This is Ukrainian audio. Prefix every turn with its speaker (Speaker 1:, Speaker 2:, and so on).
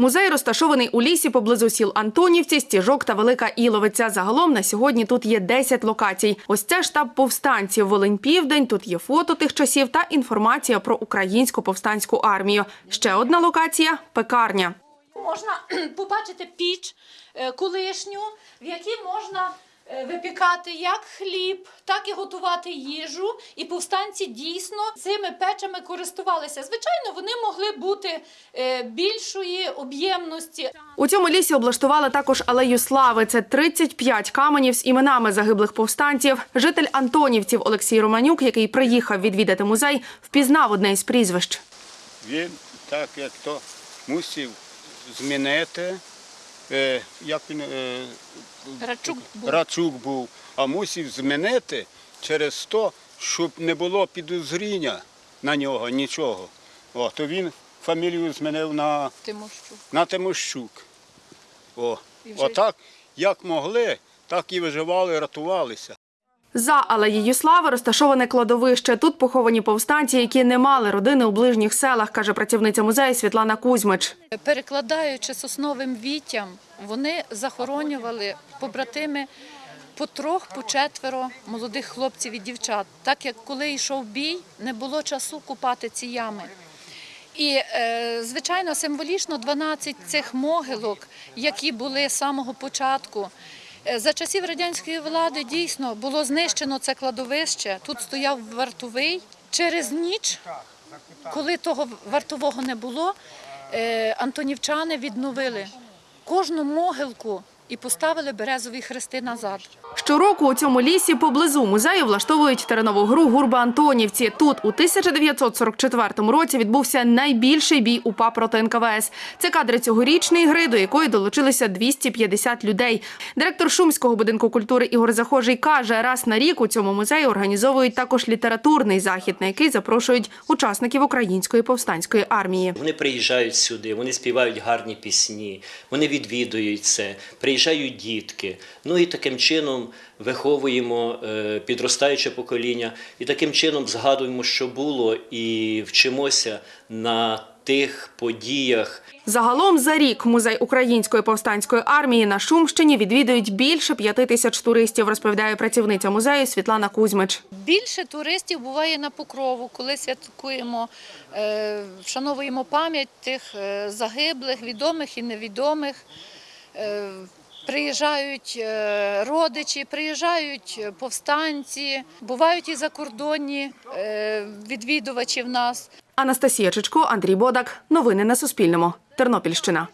Speaker 1: Музей розташований у лісі поблизу сіл Антонівці, Стіжок та Велика Іловиця. Загалом на сьогодні тут є 10 локацій. Ось це штаб повстанців Волинь Південь. Тут є фото тих часів та інформація про українську повстанську армію. Ще одна локація пекарня.
Speaker 2: Можна побачити піч е, колишню, в якій можна випікати як хліб, так і готувати їжу. І повстанці дійсно цими печами користувалися. Звичайно, вони могли бути е, більшої об'ємності.
Speaker 1: У цьому лісі облаштували також алею слави. Це 35 каменів з іменами загиблих повстанців. Житель Антонівців Олексій Романюк, який приїхав відвідати музей, впізнав одне із прізвищ.
Speaker 3: Він так як то мусив змінити, е, як він е,
Speaker 2: Рачук був.
Speaker 3: Рачук був, а мусив змінити через то, щоб не було підозріння на нього нічого. О, то він фамілію змінив на,
Speaker 2: Тимощук.
Speaker 3: на Тимощук. О,
Speaker 2: І вже-
Speaker 3: отак, як могли, так і виживали, рятувалися.
Speaker 1: За алеєю слави розташоване кладовище. Тут поховані повстанці, які не мали родини у ближніх селах, каже працівниця музею Світлана Кузьмич.
Speaker 2: Перекладаючи сосновим віттям, вони захоронювали побратими по трьох, по четверо молодих хлопців і дівчат. Так як коли йшов бій, не було часу купати ці ями. І, е, звичайно, символічно 12 цих могилок, які були з самого початку. Е, За часів радянської влади дійсно було знищено це кладовище. Тут стояв вартовий. Через ніч, коли того вартового не було, е, антонівчани відновили кожну могилку і поставили березові хрести назад.
Speaker 1: Щороку у цьому лісі поблизу музею влаштовують теренову гру Гурба Антонівці. Тут у 1944 році відбувся найбільший бій УПА проти НКВС. Це кадри цьогорічної гри, до якої долучилися 250 людей. Директор Шумського будинку культури Ігор Захожий каже, раз на рік у цьому музеї організовують також літературний захід, на який запрошують учасників української повстанської армії.
Speaker 4: Вони приїжджають сюди, вони співають гарні пісні, вони відвідують це, приїжджають дітки. Ну і таким чином виховуємо е, підростаюче покоління, і таким чином згадуємо, що було, і вчимося на тих подіях.
Speaker 1: Загалом за рік музей української повстанської армії на Шумщині відвідують більше п'яти тисяч туристів, розповідає працівниця музею Світлана Кузьмич.
Speaker 2: Більше туристів буває на покрову, коли святкуємо, е, вшановуємо пам'ять тих е, загиблих, відомих і невідомих. Приїжджають е, родичі, приїжджають повстанці, бувають і закордонні е, відвідувачі в нас.
Speaker 1: Анастасія Чичко, Андрій Бодак. Новини на Суспільному. Тернопільщина.